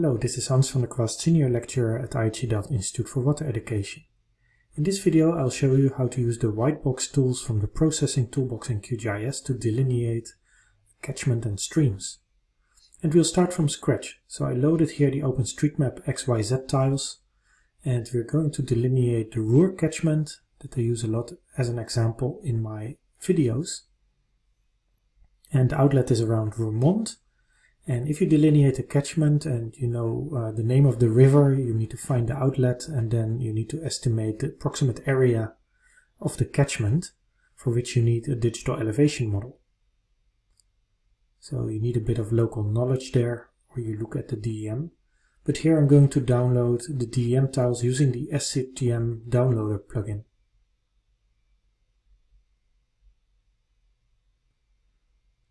Hello, this is Hans van der Kwast, Senior Lecturer at IHE Institute for Water Education. In this video I'll show you how to use the Whitebox tools from the Processing Toolbox in QGIS to delineate catchment and streams. And we'll start from scratch. So I loaded here the OpenStreetMap XYZ tiles and we're going to delineate the Roer catchment that I use a lot as an example in my videos. And the outlet is around Roermond and if you delineate a catchment and you know uh, the name of the river, you need to find the outlet and then you need to estimate the approximate area of the catchment for which you need a digital elevation model. So you need a bit of local knowledge there or you look at the DEM. But here I'm going to download the DEM tiles using the SRTM downloader plugin.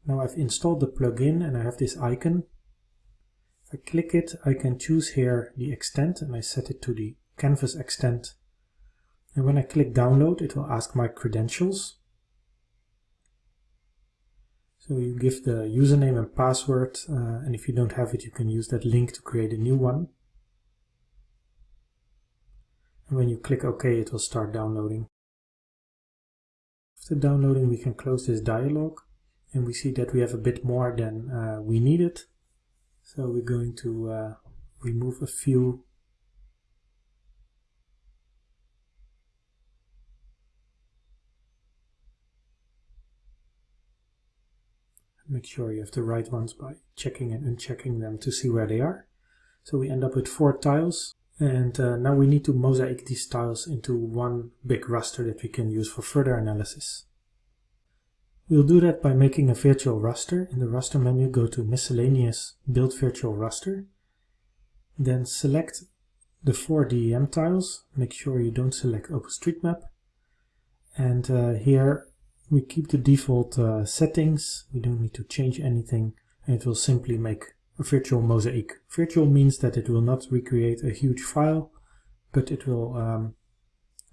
Now I've installed the plugin and I have this icon. If I click it, I can choose here the extent and I set it to the canvas extent. And when I click download, it will ask my credentials. So you give the username and password, uh, and if you don't have it, you can use that link to create a new one. And when you click OK, it will start downloading. After downloading, we can close this dialog and we see that we have a bit more than uh, we needed. So we're going to uh, remove a few Make sure you have the right ones by checking and unchecking them to see where they are. So we end up with four tiles and uh, now we need to mosaic these tiles into one big raster that we can use for further analysis. We'll do that by making a virtual raster. In the raster menu, go to miscellaneous build virtual raster. Then select the four DEM tiles. Make sure you don't select OpenStreetMap. And uh, here we keep the default uh, settings. We don't need to change anything. And it will simply make a virtual mosaic. Virtual means that it will not recreate a huge file, but it will um,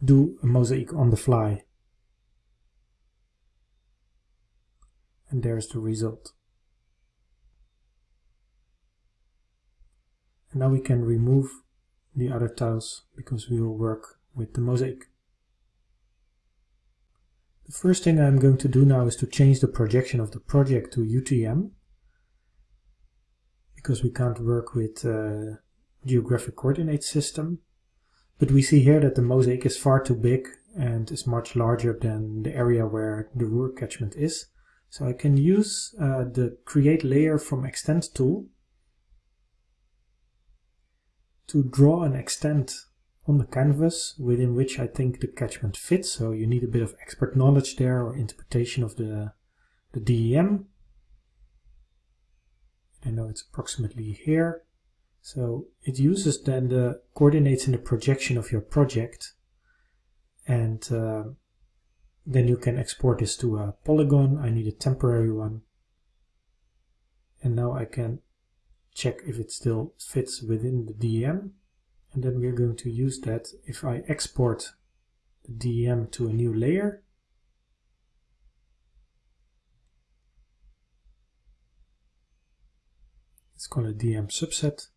do a mosaic on the fly. And there's the result. And now we can remove the other tiles because we will work with the mosaic. The first thing I'm going to do now is to change the projection of the project to UTM because we can't work with uh, geographic coordinate system. But we see here that the mosaic is far too big and is much larger than the area where the Roer catchment is. So I can use uh, the create layer from extent tool to draw an extent on the canvas within which I think the catchment fits. So you need a bit of expert knowledge there or interpretation of the, the DEM. I know it's approximately here. So it uses then the coordinates in the projection of your project and uh, then you can export this to a polygon. I need a temporary one. And now I can check if it still fits within the DEM. And then we're going to use that if I export the DEM to a new layer. It's called a DEM subset.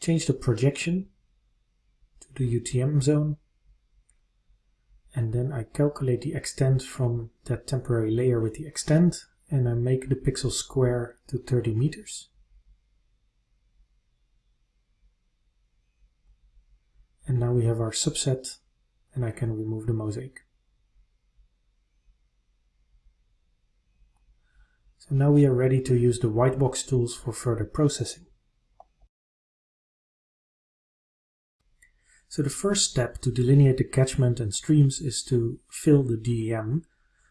Change the projection to the UTM zone and then I calculate the extent from that temporary layer with the extent and I make the pixel square to 30 meters. And now we have our subset and I can remove the mosaic. So now we are ready to use the Whitebox tools for further processing. So the first step to delineate the catchment and streams is to fill the DEM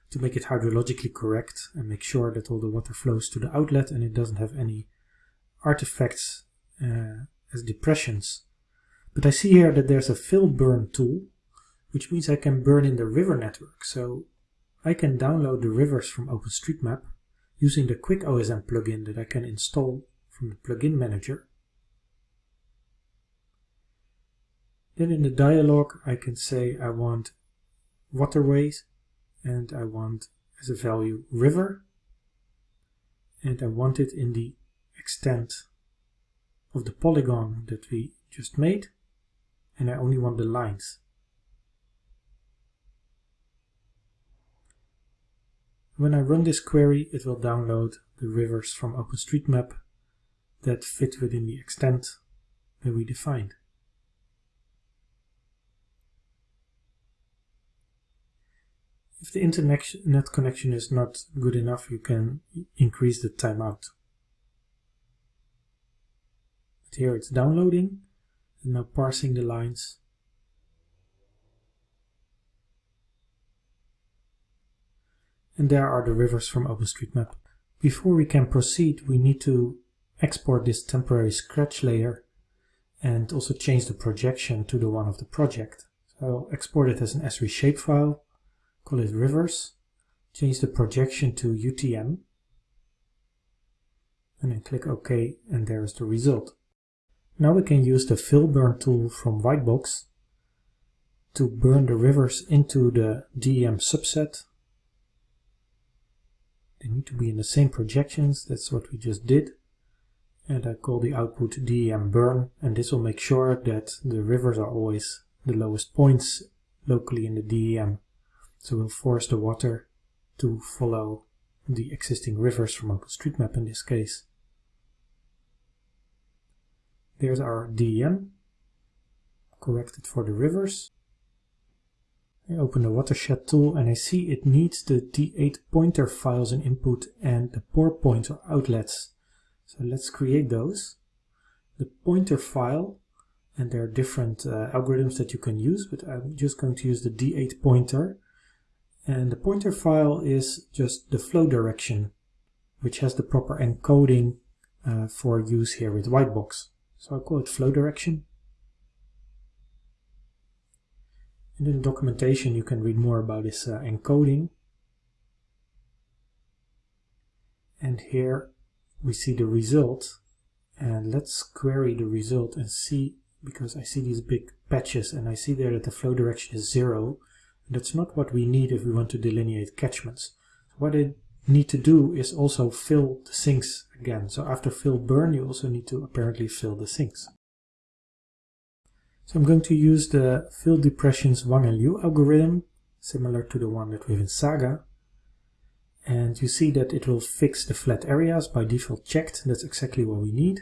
to make it hydrologically correct and make sure that all the water flows to the outlet and it doesn't have any artifacts uh, as depressions. But I see here that there's a fill burn tool, which means I can burn in the river network. So I can download the rivers from OpenStreetMap using the Quick OSM plugin that I can install from the plugin manager. Then in the dialog I can say I want waterways and I want as a value river and I want it in the extent of the polygon that we just made and I only want the lines. When I run this query, it will download the rivers from OpenStreetMap that fit within the extent that we defined. If the internet connection is not good enough, you can increase the timeout. But here it's downloading and now parsing the lines. And there are the rivers from OpenStreetMap. Before we can proceed, we need to export this temporary scratch layer and also change the projection to the one of the project. So I'll export it as an Esri shapefile, call it rivers, change the projection to UTM, and then click OK, and there is the result. Now we can use the fill burn tool from Whitebox to burn the rivers into the DEM subset. They need to be in the same projections, that's what we just did and I call the output DEM burn and this will make sure that the rivers are always the lowest points locally in the DEM. So we'll force the water to follow the existing rivers from OpenStreetMap in this case. There's our DEM corrected for the rivers. I open the watershed tool and I see it needs the D8 pointer files in input and the pour points or outlets so let's create those. The pointer file, and there are different uh, algorithms that you can use, but I'm just going to use the D8 pointer. And the pointer file is just the flow direction, which has the proper encoding uh, for use here with Whitebox. So I'll call it flow direction. And in the documentation you can read more about this uh, encoding. And here we see the result and let's query the result and see because I see these big patches and I see there that the flow direction is zero that's not what we need if we want to delineate catchments what I need to do is also fill the sinks again so after fill burn you also need to apparently fill the sinks so I'm going to use the fill depressions Wang and Liu algorithm similar to the one that we have in Saga and you see that it will fix the flat areas by default checked. That's exactly what we need.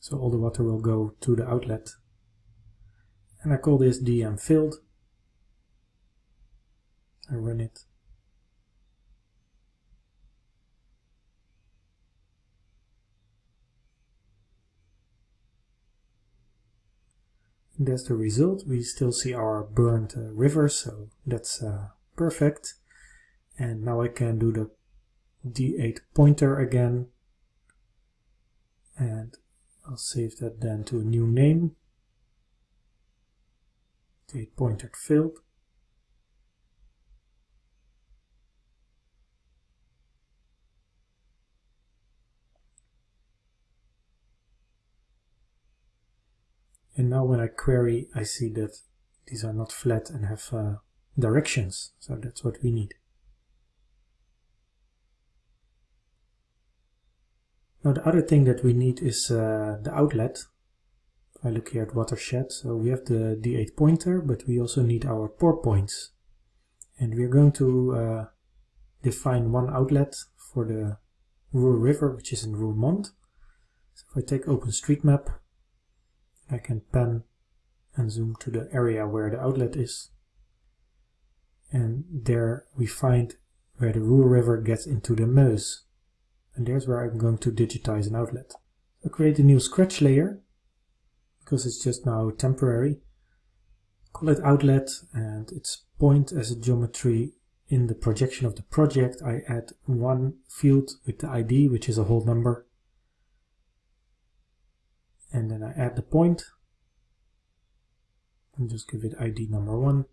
So all the water will go to the outlet. And I call this DEM filled. I run it. That's the result. We still see our burned uh, river, so that's uh, perfect and now I can do the D8 pointer again and I'll save that then to a new name D8 pointer filled when I query, I see that these are not flat and have uh, directions. So that's what we need. Now the other thing that we need is uh, the outlet. I look here at watershed, so we have the D8 pointer, but we also need our pour points. And we're going to uh, define one outlet for the Roer River, which is in Roermond. So if I take OpenStreetMap, I can pan and zoom to the area where the outlet is. And there we find where the Roer River gets into the Meuse and there's where I'm going to digitize an outlet. I create a new scratch layer because it's just now temporary. Call it outlet and its point as a geometry in the projection of the project. I add one field with the ID, which is a whole number. And then I add the point and just give it ID number one.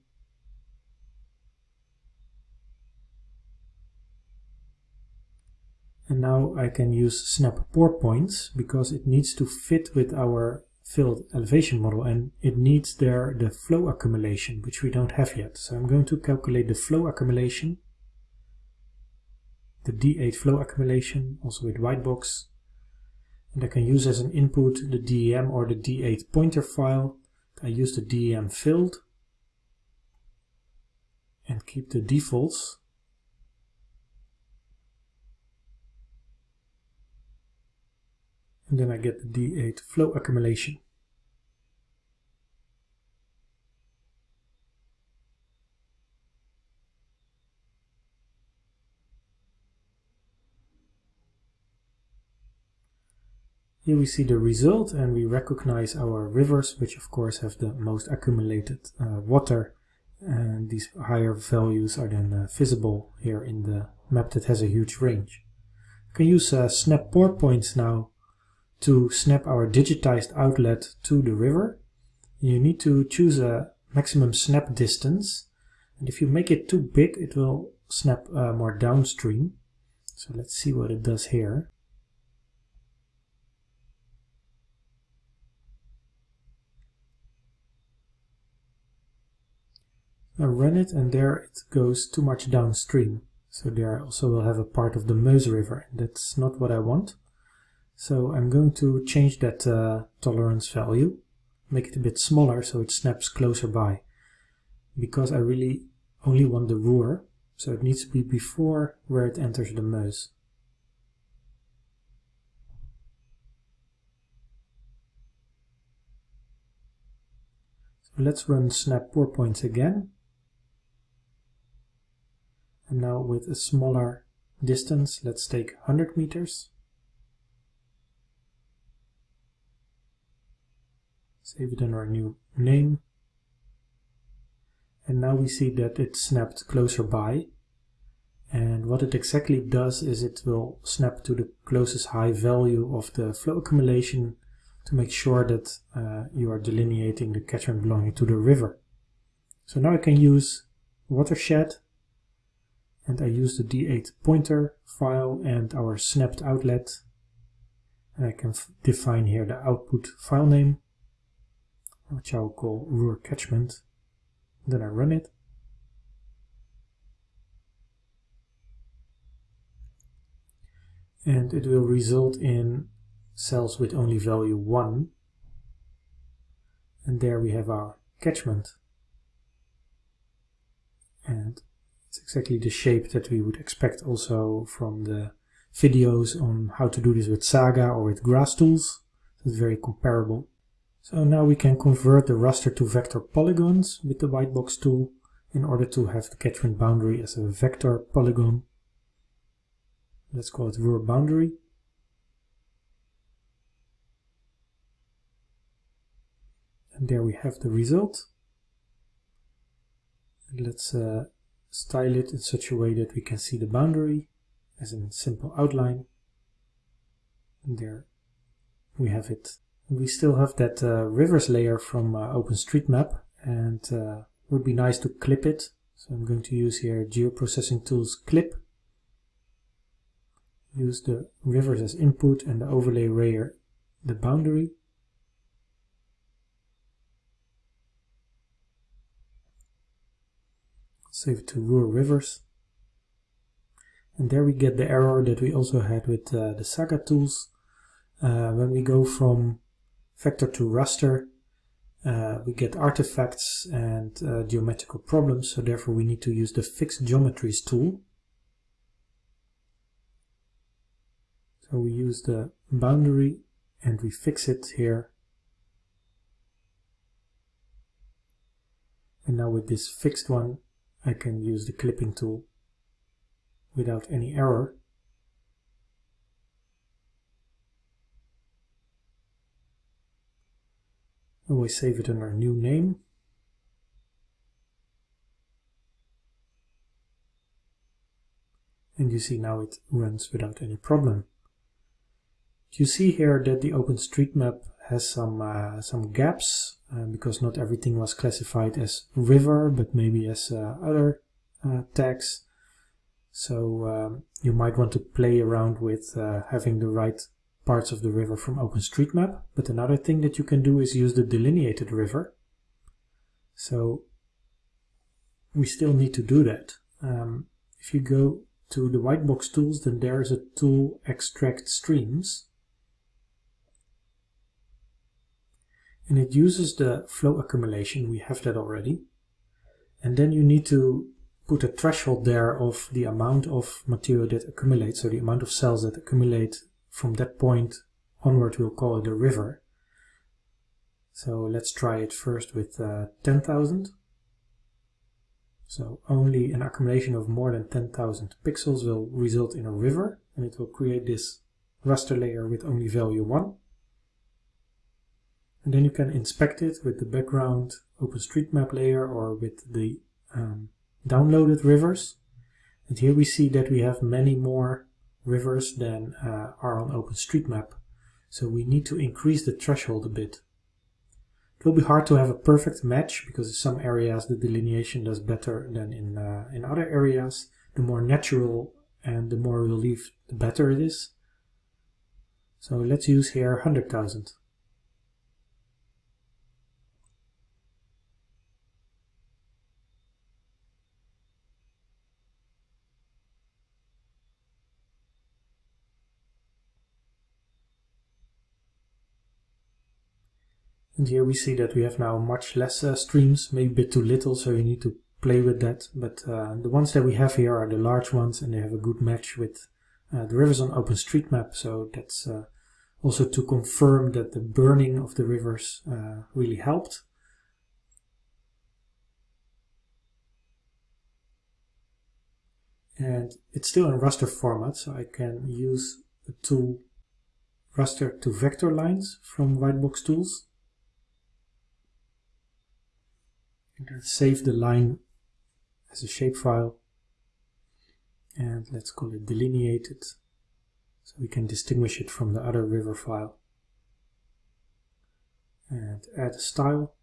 And now I can use snap pour points because it needs to fit with our filled elevation model and it needs there the flow accumulation, which we don't have yet. So I'm going to calculate the flow accumulation, the D8 flow accumulation, also with Whitebox. And I can use as an input the DEM or the D8 pointer file. I use the DEM filled and keep the defaults. And then I get the D8 flow accumulation. Here we see the result and we recognize our rivers, which of course have the most accumulated uh, water. And these higher values are then uh, visible here in the map that has a huge range. We can use uh, snap pour points now to snap our digitized outlet to the river. You need to choose a maximum snap distance. And if you make it too big, it will snap uh, more downstream. So let's see what it does here. I run it and there it goes too much downstream. So there I also will have a part of the Meuse River. That's not what I want. So I'm going to change that uh, tolerance value, make it a bit smaller so it snaps closer by. Because I really only want the Roer, so it needs to be before where it enters the Meuse. So let's run snap pour points again and now with a smaller distance, let's take 100 meters. Save it under a new name. And now we see that it snapped closer by. And what it exactly does is it will snap to the closest high value of the flow accumulation to make sure that uh, you are delineating the catchment belonging to the river. So now I can use watershed and I use the D8 pointer file and our snapped outlet. And I can define here the output file name which I'll call Roer catchment. Then I run it. And it will result in cells with only value 1 and there we have our catchment. And it's exactly the shape that we would expect also from the videos on how to do this with Saga or with grass tools. It's very comparable. So now we can convert the raster to vector polygons with the Whitebox tool in order to have the catchment boundary as a vector polygon. Let's call it Roer boundary. And there we have the result. And let's uh, style it in such a way that we can see the boundary as a simple outline. And there we have it. We still have that uh, rivers layer from uh, OpenStreetMap and uh, would be nice to clip it. So I'm going to use here GeoProcessing Tools Clip. Use the rivers as input and the overlay layer the boundary. Save to Roer Rivers. And there we get the error that we also had with uh, the Saga tools. Uh, when we go from vector to raster, uh, we get artifacts and uh, geometrical problems, so therefore we need to use the Fixed Geometries tool. So we use the boundary and we fix it here. And now with this fixed one, I can use the clipping tool without any error. Oh, Always save it under a new name. And you see now it runs without any problem. You see here that the OpenStreetMap has some uh, some gaps uh, because not everything was classified as river but maybe as uh, other uh, tags. So um, you might want to play around with uh, having the right parts of the river from OpenStreetMap but another thing that you can do is use the delineated river. So we still need to do that. Um, if you go to the Whitebox tools then there is a tool extract streams and it uses the flow accumulation, we have that already. And then you need to put a threshold there of the amount of material that accumulates, so the amount of cells that accumulate from that point onward, we'll call it a river. So let's try it first with uh, 10,000. So only an accumulation of more than 10,000 pixels will result in a river, and it will create this raster layer with only value 1. And then you can inspect it with the background OpenStreetMap layer or with the um, downloaded rivers. And here we see that we have many more rivers than uh, are on OpenStreetMap. So we need to increase the threshold a bit. It will be hard to have a perfect match because in some areas the delineation does better than in, uh, in other areas. The more natural and the more relief, the better it is. So let's use here 100,000. And here we see that we have now much less uh, streams, maybe a bit too little, so you need to play with that. But uh, the ones that we have here are the large ones and they have a good match with uh, the rivers on OpenStreetMap. So that's uh, also to confirm that the burning of the rivers uh, really helped. And it's still in raster format, so I can use the tool raster to vector lines from Whitebox Tools save the line as a shapefile. And let's call it delineated. So we can distinguish it from the other river file. And add a style.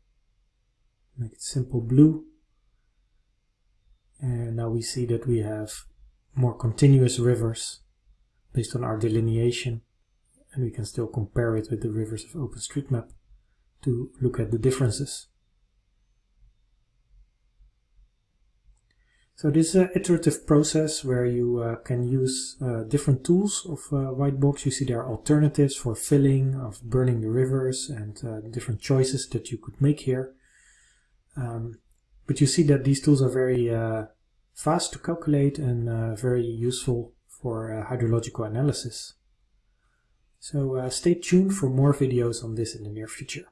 Make it simple blue. And now we see that we have more continuous rivers based on our delineation. And we can still compare it with the rivers of OpenStreetMap to look at the differences. So this is an iterative process where you uh, can use uh, different tools of uh, Whitebox. You see there are alternatives for filling, of burning the rivers and uh, different choices that you could make here. Um, but you see that these tools are very uh, fast to calculate and uh, very useful for hydrological analysis. So stay tuned for more videos on this in the near future.